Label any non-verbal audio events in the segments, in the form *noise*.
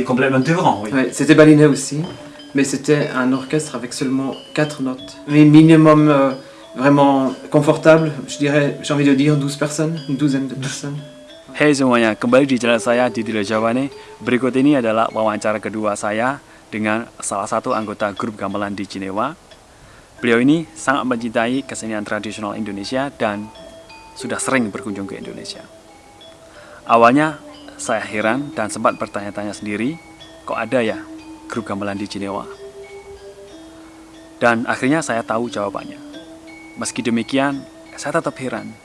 c'est complètement différent, oui. Ouais, c'était balinais aussi, mais c'était un orchestre avec seulement quatre notes. Mais minimum euh, vraiment confortable, je dirais, j'ai envie de dire 12 personnes, une douzaine de personnes. Hey semuanya, kembali di channel saya di Jawane. Berikut ini adalah wawancara kedua saya dengan salah satu anggota grup gamelan di Cinewa. Beliau ini sangat mencintai kesenian tradisional Indonesia dan sudah sering berkunjung ke Indonesia. Awalnya saya heran dan sempat bertanya-tanya sendiri, kok ada ya grup gamelan di Cinewa? Dan akhirnya saya tahu jawabannya. Meski demikian, saya tetap heran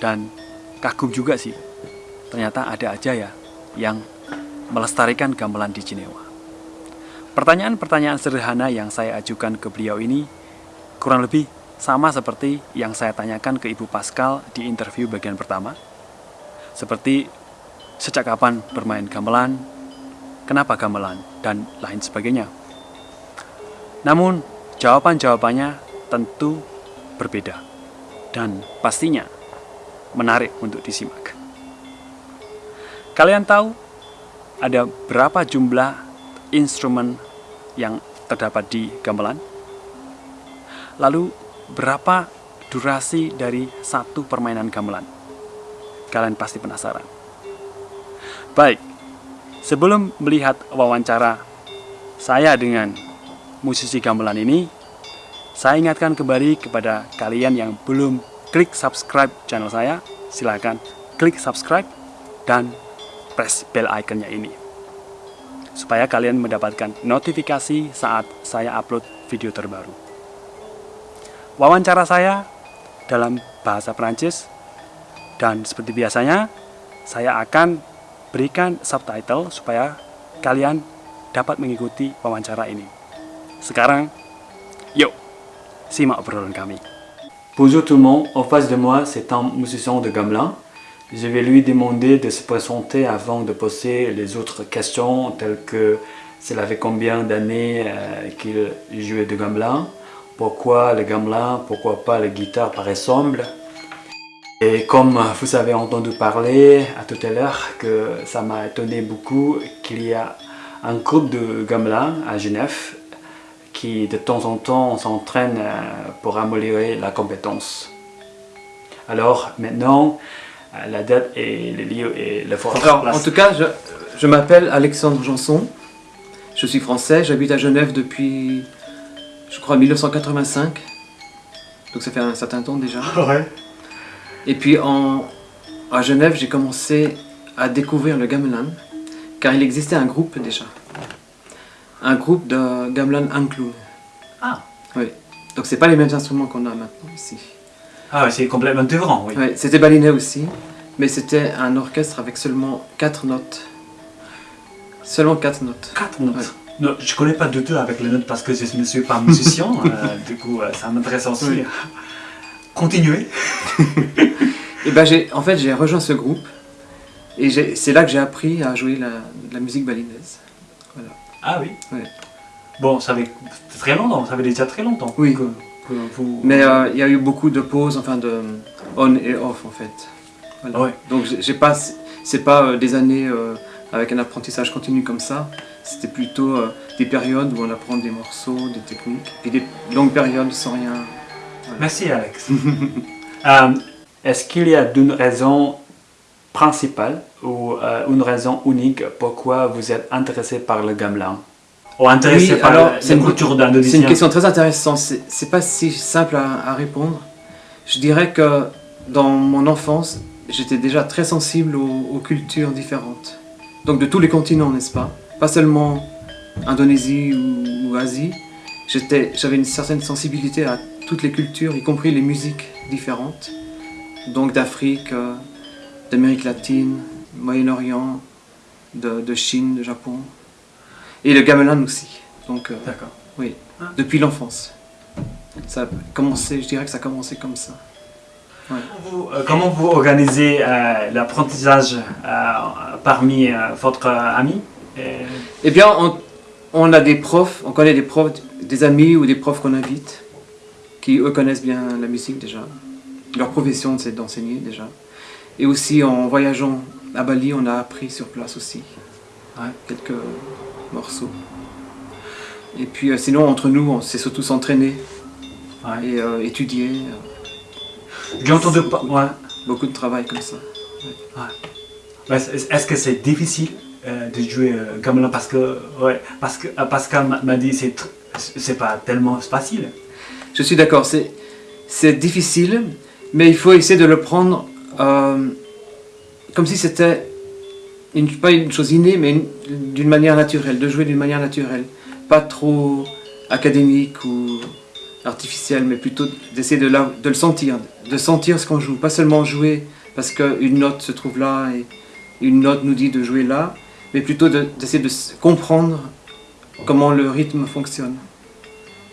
dan kagum juga sih ternyata ada aja ya yang melestarikan gamelan di Cinewa. Pertanyaan-pertanyaan sederhana yang saya ajukan ke beliau ini kurang lebih sama seperti yang saya tanyakan ke Ibu Pascal di interview bagian pertama. Seperti sejak kapan bermain gamelan, kenapa gamelan, dan lain sebagainya. Namun, jawaban-jawabannya tentu berbeda dan pastinya menarik untuk disimak. Kalian tahu ada berapa jumlah instrumen yang terdapat di gamelan? Lalu berapa durasi dari satu permainan gamelan? Kalian pasti penasaran. Baik, sebelum melihat wawancara saya dengan musisi gamelan ini, saya ingatkan kembali kepada kalian yang belum klik subscribe channel saya, silakan klik subscribe dan press bell iconnya ini supaya kalian mendapatkan notifikasi saat saya upload video terbaru. Wawancara saya dalam bahasa Perancis dan seperti biasanya saya akan berikan subtitle supaya kalian ini. Kami. Bonjour tout le monde, en face de moi c'est un musicien de gamelan Je vais lui demander de se présenter avant de poser les autres questions telles que s'il avait combien d'années euh, qu'il jouait de gamelan, pourquoi le gamelan, pourquoi pas la guitare par ensemble. Et comme vous avez entendu parler à tout à l'heure que ça m'a étonné beaucoup qu'il y a un groupe de gamelan à Genève qui de temps en temps s'entraîne euh, pour améliorer la compétence. Alors maintenant, la date et le lieu et le fort. Alors, en tout cas, je, je m'appelle Alexandre Janson. Je suis français, j'habite à Genève depuis, je crois, 1985. Donc ça fait un certain temps déjà. Ouais. Et puis en, à Genève, j'ai commencé à découvrir le gamelan, car il existait un groupe déjà. Un groupe de gamelan Ankloun. Ah. Oui. Donc c'est pas les mêmes instruments qu'on a maintenant ici. Ah ouais, c'est complètement différent, oui. Ouais, c'était balinais aussi, mais c'était un orchestre avec seulement quatre notes. Seulement quatre notes. Quatre notes. Ouais. Non, je connais pas du tout avec les notes parce que je ne suis pas musicien, *laughs* euh, du coup euh, ça m'intéresse aussi. Oui. Continuez. *laughs* Et ben j'ai, en fait, j'ai rejoint ce groupe et c'est là que j'ai appris à jouer la, la musique balinaise. Ah oui. Ouais. Bon, ça fait très longtemps, ça fait déjà très longtemps Oui. que, que vous... Mais euh, il y a eu beaucoup de pauses, enfin de on et off en fait. Voilà. Ouais. Donc j'ai pas, c'est pas euh, des années euh, avec un apprentissage continu comme ça. C'était plutôt euh, des périodes où on apprend des morceaux, des techniques, et des longues périodes sans rien. Merci Alex. *laughs* Euh, Est-ce qu'il y a une raison principale ou euh, une raison unique pourquoi vous êtes intéressé par le gamelan Ou intéressé Oui, par alors, la- c'est la une- culture C'est une d'Indonésienne question très intéressante. C'est c'est pas si simple à, à répondre. Je dirais que dans mon enfance, j'étais déjà très sensible aux, aux cultures différentes. Donc de tous les continents, n'est-ce pas? Pas seulement Indonésie ou, ou Asie. J'avais une certaine sensibilité à toutes les cultures, y compris les musiques différentes. Donc d'Afrique, euh, d'Amérique latine, Moyen-Orient, de, de Chine, de Japon. Et le gamelan aussi. Donc, euh, D'accord. oui, depuis l'enfance. Ça a commencé, je dirais que ça a commencé comme ça. Vous, euh, comment vous organisez euh, l'apprentissage parmi votre ami? Et- Eh bien, on, on a des profs, on connaît des profs, des amis ou des profs qu'on invite, qui eux connaissent bien la musique déjà. Leur profession, c'est d'enseigner déjà. Et aussi, en voyageant à Bali, on a appris sur place aussi. Ouais. quelques morceaux. Et puis euh, sinon, entre nous, on sait surtout s'entraîner Ouais. et euh, étudier. J'ai entendu pas. Ouais. beaucoup de travail comme ça. Ouais, est-ce que c'est difficile euh, de jouer euh, gamelan parce que ouais, parce que euh, Pascal m'a- dit c'est c'est pas tellement facile. Je suis d'accord, c'est, c'est difficile, mais il faut essayer de le prendre comme si c'était pas une chose innée, mais une- d'une manière naturelle, de jouer d'une manière naturelle. Pas trop académique ou artificielle, mais plutôt d'essayer de, de le sentir, de sentir ce qu'on joue. Pas seulement jouer parce qu'une note se trouve là et une note nous dit de jouer là, mais plutôt de- d'essayer de comprendre comment le rythme fonctionne.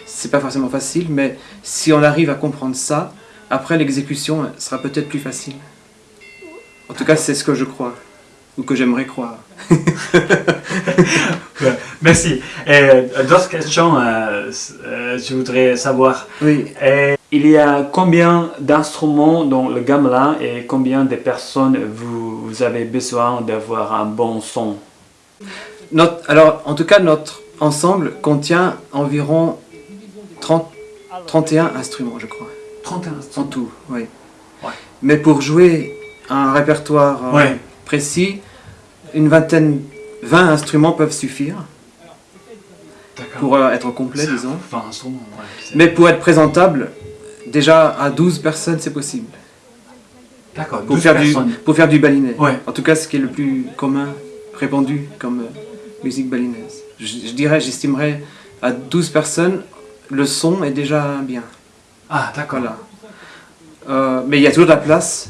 C'est pas forcément facile, mais si on arrive à comprendre ça, après l'exécution euh, sera peut-être plus facile. En tout cas, c'est ce que je crois, ou que j'aimerais croire. *laughs* Merci. Euh, d'autres questions, euh, s- euh, je voudrais savoir? Oui, il y a combien d'instruments dans le gamelan et combien de personnes vous, vous avez besoin d'avoir un bon son? Notre, alors en tout cas, notre ensemble contient environ 30, 31 instruments, je crois, 31 en instruments? tout. Oui. Ouais. Mais pour jouer un répertoire euh, Ouais. précis, une vingtaine, 20 instruments peuvent suffire. Pour euh, être complet, disons. Enfin, ouais. Mais pour être présentable, déjà à 12 personnes, c'est possible. D'accord, Pour 12 faire, du, pour faire du balinet. Ouais. En tout cas, ce qui est le plus commun, répandu comme euh, musique balinaise. Je, je dirais, j'estimerais à 12 personnes, le son est déjà bien. Ah, d'accord. Voilà. Euh, mais il y a toujours de la place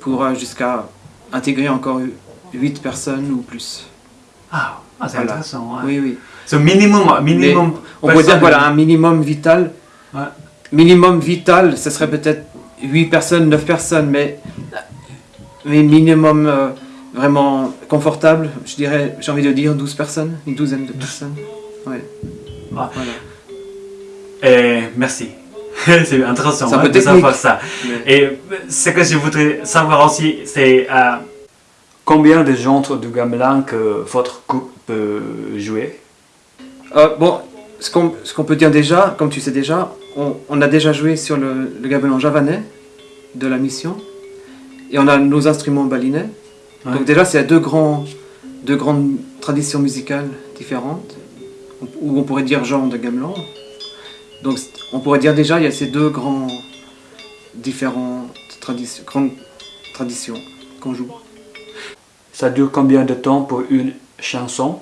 pour jusqu'à intégrer encore 8 personnes ou plus. Ah, ah, c'est Voilà. intéressant. ouais. Oui, oui. C'est minimum, minimum. On pourrait dire voilà, un minimum vital. Ouais. Minimum vital, ce serait peut-être 8 personnes, 9 personnes, mais, mais minimum euh, vraiment confortable, je dirais, j'ai envie de dire 12 personnes, une douzaine de personnes. Ouais. Ah. Voilà. Et merci. *laughs* c'est intéressant hein, de savoir ça. Mais- Et ce que je voudrais savoir aussi, c'est euh, combien de genres de gamelan que votre groupe peut jouer? Euh, bon, ce qu'on peut dire déjà, comme tu sais déjà, on, on a déjà joué sur le, le gamelan javanais de la mission, et on a nos instruments balinais. Ouais. Donc déjà, c'est deux, grands, deux grandes traditions musicales différentes, ou on pourrait dire genre de gamelan. Donc on pourrait dire déjà, il y a ces deux grands, différentes traditions, grandes traditions qu'on joue. Ça dure combien de temps pour une chanson?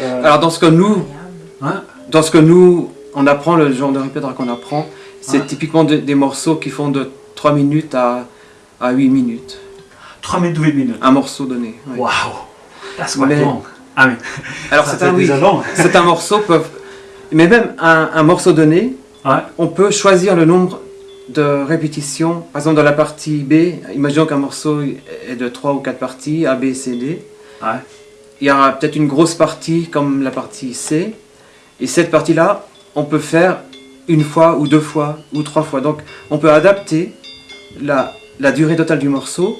Euh, Alors dans ce que nous, hein Dans ce que nous, on apprend, le genre de répertoire qu'on apprend, c'est typiquement de- des morceaux qui font de 3 minutes à, à 8 minutes. 3 minutes, 8 minutes. Un morceau donné. ouais. Wow That's quite Mais- long. Ah oui. Alors c'est un, oui, déjà long. c'est un morceau, peuvent, mais même un, un morceau donné, Ouais. on peut choisir le nombre de répétitions. Par exemple, dans la partie B, imaginons qu'un morceau est de 3 ou 4 parties, A, B, C, D. Ouais. Il y aura peut-être une grosse partie comme la partie C. Et cette partie-là, on peut faire une fois ou deux fois ou trois fois. Donc on peut adapter la, la durée totale du morceau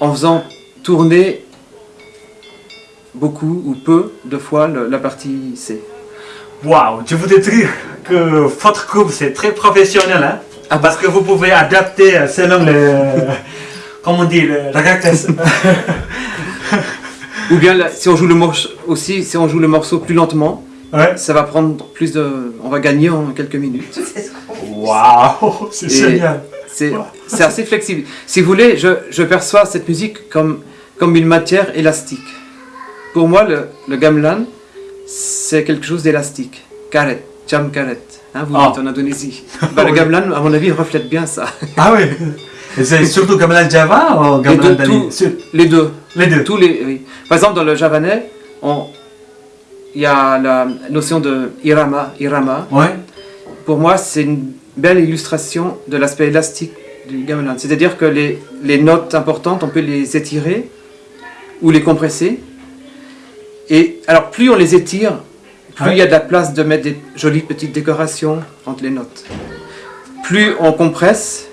en faisant tourner beaucoup ou peu de fois le- la partie C. Waouh, je voudrais dire que votre groupe c'est très professionnel, hein Ah Parce que vous pouvez adapter euh, selon le. *laughs* Comment on dit le, la caractère. *laughs* Ou bien là, si on joue le morceau aussi, si on joue le morceau plus lentement, Ouais. ça va prendre plus de, on va gagner en quelques minutes. *laughs* Waouh, c'est génial. C'est assez flexible. Si vous voulez, je, je perçois cette musique comme, comme une matière élastique. Pour moi, le, le gamelan, c'est quelque chose d'élastique. Karet, jam karet. Hein, vous Ah. êtes en Indonésie. *laughs* Bah, le gamelan, à mon avis, reflète bien ça. *laughs* Ah oui. Et c'est surtout gamelan Java ou Les gamelan deux, Dali tout- Sur- les deux. Les deux. Tous les, oui. Par exemple, dans le javanais, on- il y a la notion de irama. Irama, Ouais. pour moi, c'est une belle illustration de l'aspect élastique du gamelan. C'est-à-dire que les, les notes importantes, on peut les étirer ou les compresser. Et alors, plus on les étire, plus il y a de la place de mettre des jolies petites décorations entre les notes. Plus on compresse,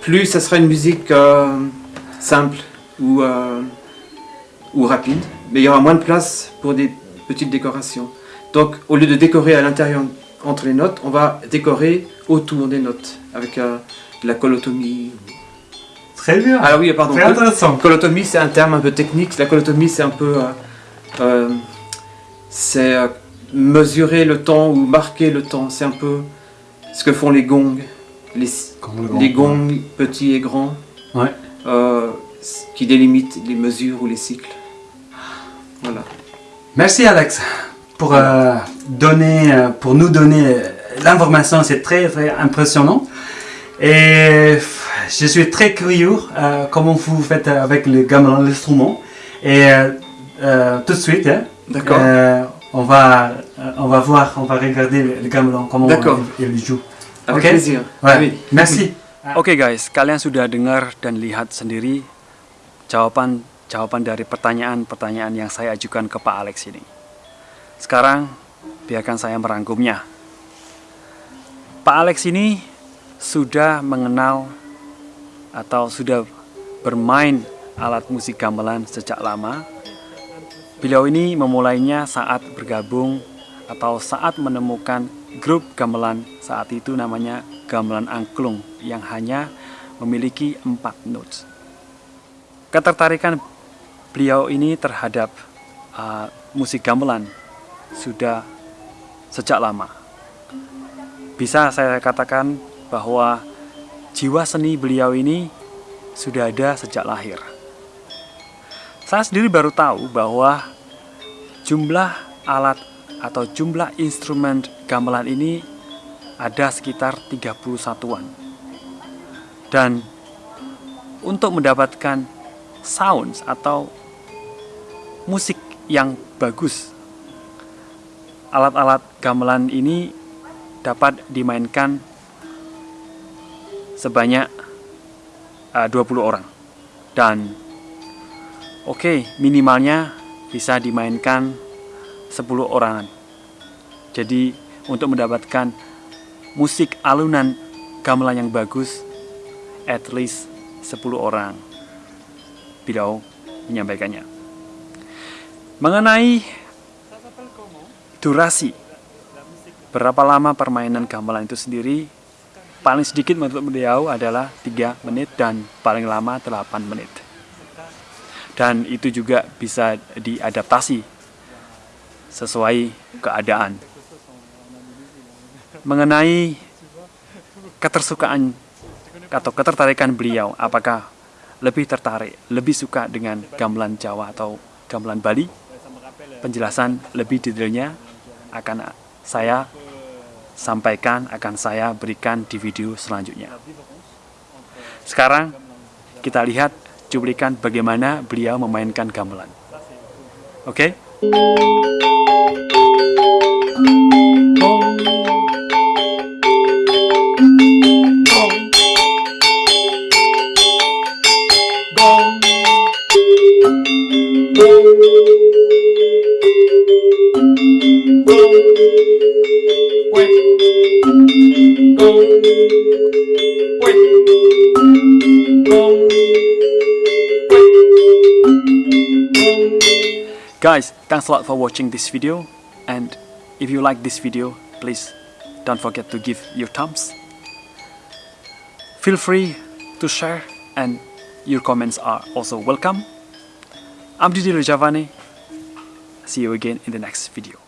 plus ça sera une musique euh, simple ou euh, ou rapide, mais il y aura moins de place pour des petites décorations. Donc au lieu de décorer à l'intérieur entre les notes, on va décorer autour des notes avec euh, de la colotomie. Très bien. Ah oui, pardon. Très intéressant. Colotomie, c'est un terme un peu technique. La colotomie, c'est un peu. euh, c'est mesurer le temps ou marquer le temps. C'est un peu ce que font les gongs. Les, les gongs petits et grands. Ouais. euh, qui délimitent les mesures ou les cycles. Voilà. Merci Alex pour, euh, donner, euh, pour nous donner l'information, c'est très très impressionnant. Et je suis très curieux euh, comment vous faites avec le gamelan, l'instrument. Et tout de suite, hein, D'accord. On, va, euh, on va voir, on va regarder le, gamelan, comment D'accord. il, il joue. Avec ok. plaisir. Ouais. Oui. Merci. Oke guys, kalian sudah dengar dan lihat sendiri jawaban jawaban dari pertanyaan-pertanyaan yang saya ajukan ke Pak Alex ini. Sekarang biarkan saya merangkumnya. Pak Alex ini sudah mengenal atau sudah bermain alat musik gamelan sejak lama. Beliau ini memulainya saat bergabung atau saat menemukan grup gamelan saat itu namanya gamelan angklung yang hanya memiliki empat notes. Ketertarikan beliau ini terhadap uh, musik gamelan sudah sejak lama. Bisa saya katakan bahwa jiwa seni beliau ini sudah ada sejak lahir. Saya sendiri baru tahu bahwa jumlah alat atau jumlah instrumen gamelan ini ada sekitar 30 satuan. Dan untuk mendapatkan sounds atau musik yang bagus, alat-alat gamelan ini dapat dimainkan sebanyak uh, 20 orang. Dan oke, minimalnya bisa dimainkan 10 orangan. Jadi untuk mendapatkan musik alunan gamelan yang bagus at least 10 orang. Beliau menyampaikannya. Mengenai durasi berapa lama permainan gamelan itu sendiri? Paling sedikit menurut beliau adalah 3 menit dan paling lama 8 menit dan itu juga bisa diadaptasi sesuai keadaan. Mengenai ketersukaan atau ketertarikan beliau apakah lebih tertarik, lebih suka dengan gamelan Jawa atau gamelan Bali? Penjelasan lebih detailnya akan saya sampaikan, akan saya berikan di video selanjutnya. Sekarang kita lihat cuplikan bagaimana beliau memainkan gamelan. Oke Guys, thanks a lot for watching this video and if you like this video, please don't forget to give your thumbs. Feel free to share and your comments are also welcome. I'm Didi Rajavani. See you again in the next video.